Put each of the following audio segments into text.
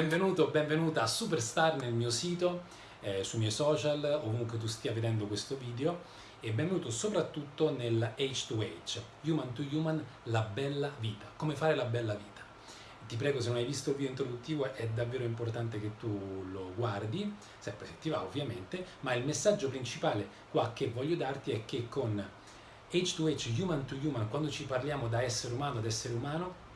benvenuto, benvenuta a Superstar nel mio sito, eh, sui miei social, ovunque tu stia vedendo questo video e benvenuto soprattutto nel H2H, Human to Human, la bella vita, come fare la bella vita. Ti prego se non hai visto il video introduttivo è davvero importante che tu lo guardi, sempre se ti va ovviamente, ma il messaggio principale qua che voglio darti è che con H2H, Human to Human, quando ci parliamo da essere umano ad essere umano,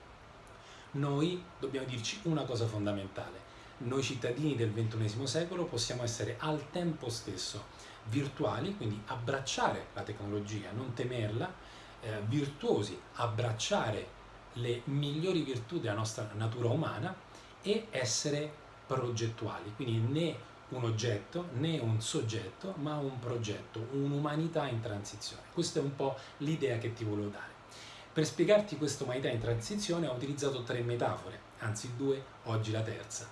noi dobbiamo dirci una cosa fondamentale. Noi cittadini del XXI secolo possiamo essere al tempo stesso virtuali, quindi abbracciare la tecnologia, non temerla, eh, virtuosi, abbracciare le migliori virtù della nostra natura umana e essere progettuali, quindi né un oggetto né un soggetto, ma un progetto, un'umanità in transizione. Questa è un po' l'idea che ti volevo dare. Per spiegarti questa umanità in transizione ho utilizzato tre metafore, anzi due, oggi la terza.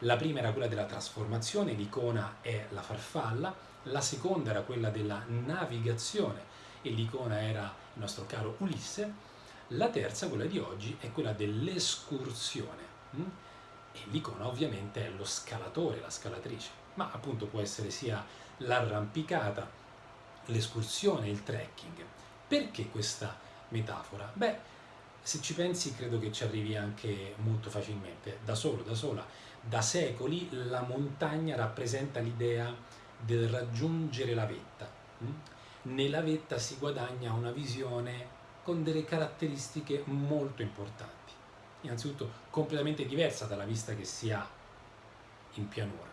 La prima era quella della trasformazione, l'icona è la farfalla, la seconda era quella della navigazione e l'icona era il nostro caro Ulisse, la terza, quella di oggi, è quella dell'escursione hm? e l'icona ovviamente è lo scalatore, la scalatrice, ma appunto può essere sia l'arrampicata, l'escursione, il trekking. Perché questa metafora? Beh, se ci pensi credo che ci arrivi anche molto facilmente, da solo, da sola. Da secoli la montagna rappresenta l'idea del raggiungere la vetta. Hm? Nella vetta si guadagna una visione con delle caratteristiche molto importanti. Innanzitutto completamente diversa dalla vista che si ha in pianura.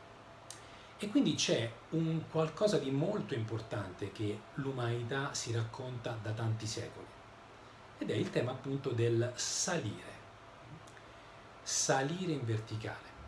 E quindi c'è un qualcosa di molto importante che l'umanità si racconta da tanti secoli ed è il tema appunto del salire. Salire in verticale.